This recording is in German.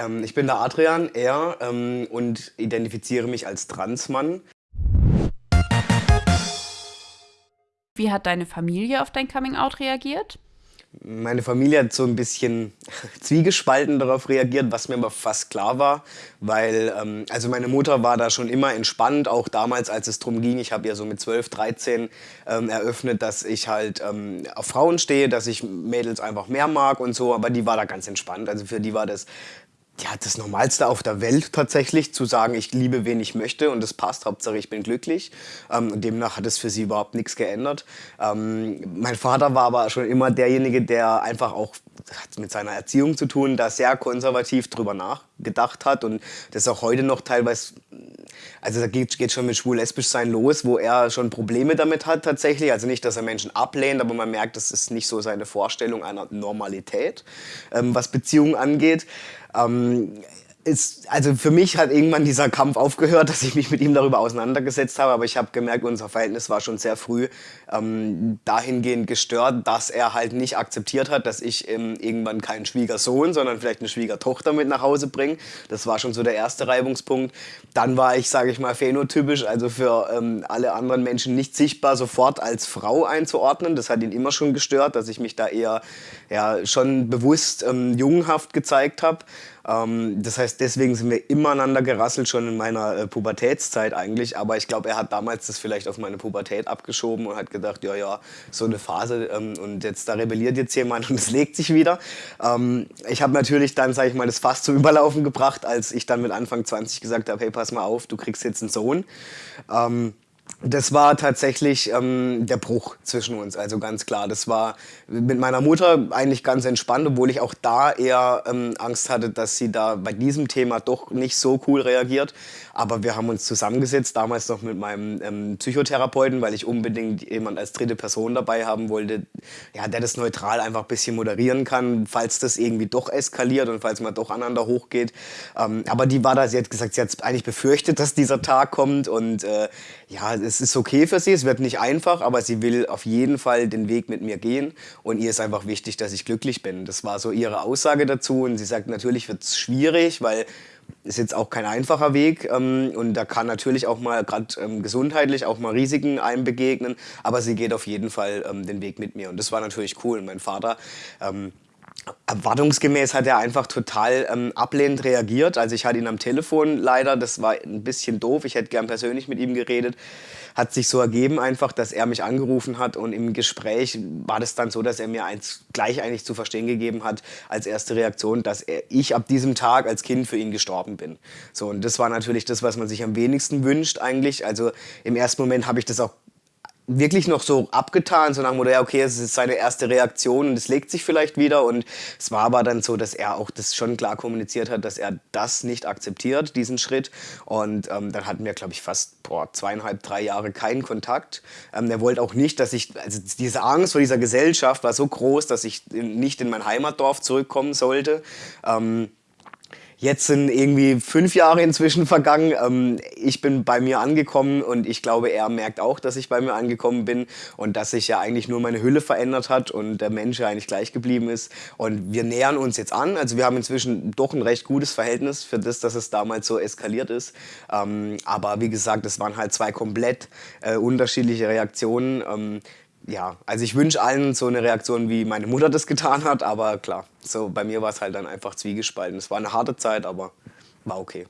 Ähm, ich bin der Adrian, er, ähm, und identifiziere mich als Transmann. Wie hat deine Familie auf dein Coming-out reagiert? Meine Familie hat so ein bisschen zwiegespalten darauf reagiert, was mir aber fast klar war, weil ähm, also meine Mutter war da schon immer entspannt, auch damals, als es darum ging, ich habe ja so mit 12, 13 ähm, eröffnet, dass ich halt ähm, auf Frauen stehe, dass ich Mädels einfach mehr mag und so, aber die war da ganz entspannt, also für die war das ja, das Normalste auf der Welt tatsächlich, zu sagen, ich liebe, wen ich möchte und das passt, Hauptsache ich bin glücklich. Ähm, demnach hat es für sie überhaupt nichts geändert. Ähm, mein Vater war aber schon immer derjenige, der einfach auch hat mit seiner Erziehung zu tun, da sehr konservativ drüber nachgedacht hat und das auch heute noch teilweise, also da geht, geht schon mit schwul-lesbisch sein los, wo er schon Probleme damit hat tatsächlich. Also nicht, dass er Menschen ablehnt, aber man merkt, das ist nicht so seine Vorstellung einer Normalität, ähm, was Beziehungen angeht. Ähm, ist, also für mich hat irgendwann dieser Kampf aufgehört, dass ich mich mit ihm darüber auseinandergesetzt habe, aber ich habe gemerkt, unser Verhältnis war schon sehr früh ähm, dahingehend gestört, dass er halt nicht akzeptiert hat, dass ich ähm, irgendwann keinen Schwiegersohn, sondern vielleicht eine Schwiegertochter mit nach Hause bringe. Das war schon so der erste Reibungspunkt. Dann war ich, sage ich mal, phänotypisch, also für ähm, alle anderen Menschen nicht sichtbar, sofort als Frau einzuordnen. Das hat ihn immer schon gestört, dass ich mich da eher ja, schon bewusst ähm, jungenhaft gezeigt habe. Ähm, das heißt, deswegen sind wir immer aneinander gerasselt, schon in meiner äh, Pubertätszeit eigentlich. Aber ich glaube, er hat damals das vielleicht auf meine Pubertät abgeschoben und hat gedacht, ja, ja, so eine Phase ähm, und jetzt da rebelliert jetzt jemand und es legt sich wieder. Ähm, ich habe natürlich dann, sage ich mal, das Fass zum Überlaufen gebracht, als ich dann mit Anfang 20 gesagt habe, hey, pass mal auf, du kriegst jetzt einen Sohn. Ähm, das war tatsächlich ähm, der Bruch zwischen uns, also ganz klar. Das war mit meiner Mutter eigentlich ganz entspannt, obwohl ich auch da eher ähm, Angst hatte, dass sie da bei diesem Thema doch nicht so cool reagiert. Aber wir haben uns zusammengesetzt, damals noch mit meinem ähm, Psychotherapeuten, weil ich unbedingt jemand als dritte Person dabei haben wollte, ja, der das neutral einfach ein bisschen moderieren kann, falls das irgendwie doch eskaliert und falls man doch aneinander hochgeht. Ähm, aber die war da, sie hat gesagt, sie hat eigentlich befürchtet, dass dieser Tag kommt und äh, ja, es ist okay für sie, es wird nicht einfach, aber sie will auf jeden Fall den Weg mit mir gehen. Und ihr ist einfach wichtig, dass ich glücklich bin. Das war so ihre Aussage dazu. Und sie sagt, natürlich wird es schwierig, weil ist jetzt auch kein einfacher Weg. Ähm, und da kann natürlich auch mal gerade ähm, gesundheitlich auch mal Risiken einem begegnen, aber sie geht auf jeden Fall ähm, den Weg mit mir. Und das war natürlich cool. Und mein Vater ähm, Erwartungsgemäß hat er einfach total ähm, ablehnend reagiert. Also ich hatte ihn am Telefon leider, das war ein bisschen doof, ich hätte gern persönlich mit ihm geredet. Hat sich so ergeben einfach, dass er mich angerufen hat und im Gespräch war das dann so, dass er mir eins gleich eigentlich zu verstehen gegeben hat, als erste Reaktion, dass er, ich ab diesem Tag als Kind für ihn gestorben bin. So, und das war natürlich das, was man sich am wenigsten wünscht eigentlich. Also im ersten Moment habe ich das auch wirklich noch so abgetan, so nach dem Motto, ja, okay, es ist seine erste Reaktion und es legt sich vielleicht wieder. Und es war aber dann so, dass er auch das schon klar kommuniziert hat, dass er das nicht akzeptiert, diesen Schritt. Und ähm, dann hatten wir, glaube ich, fast boah, zweieinhalb, drei Jahre keinen Kontakt. Ähm, er wollte auch nicht, dass ich, also diese Angst vor dieser Gesellschaft war so groß, dass ich nicht in mein Heimatdorf zurückkommen sollte. Ähm, Jetzt sind irgendwie fünf Jahre inzwischen vergangen. Ähm, ich bin bei mir angekommen und ich glaube, er merkt auch, dass ich bei mir angekommen bin und dass sich ja eigentlich nur meine Hülle verändert hat und der Mensch ja eigentlich gleich geblieben ist. Und wir nähern uns jetzt an. Also wir haben inzwischen doch ein recht gutes Verhältnis für das, dass es damals so eskaliert ist. Ähm, aber wie gesagt, es waren halt zwei komplett äh, unterschiedliche Reaktionen. Ähm, ja, also ich wünsche allen so eine Reaktion, wie meine Mutter das getan hat, aber klar, so bei mir war es halt dann einfach zwiegespalten. Es war eine harte Zeit, aber war okay.